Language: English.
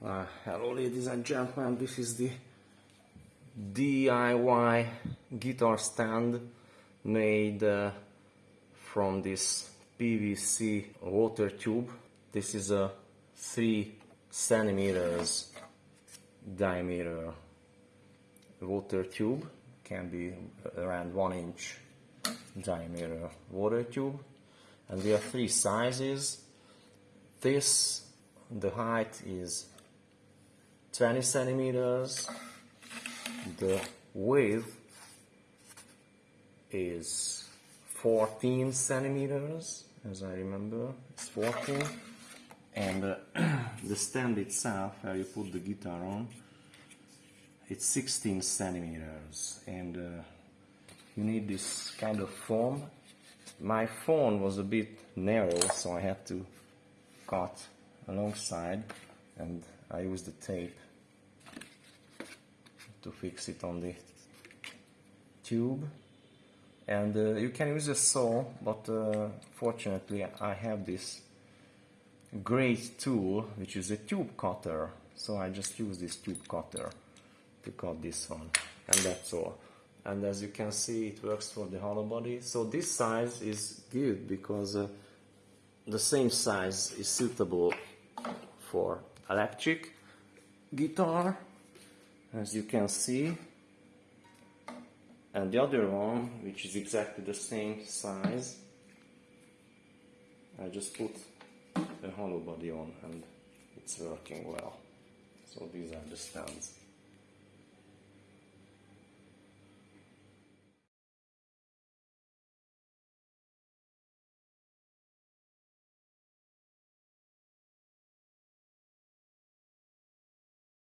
Uh, hello ladies and gentlemen, this is the DIY guitar stand made uh, from this PVC water tube. This is a 3 centimeters diameter water tube, can be around 1 inch diameter water tube and we have three sizes. This, the height is 20 centimeters. The width is 14 centimeters, as I remember, it's 14. And uh, the stand itself, where you put the guitar on, it's 16 centimeters. And uh, you need this kind of foam. My phone was a bit narrow, so I had to cut alongside and I used the tape to fix it on the tube. And uh, you can use a saw but uh, fortunately I have this great tool which is a tube cutter. So I just use this tube cutter to cut this one and that's all. And as you can see it works for the hollow body. So this size is good because uh, the same size is suitable for electric guitar as you can see. And the other one which is exactly the same size I just put a hollow body on and it's working well. So these are the stands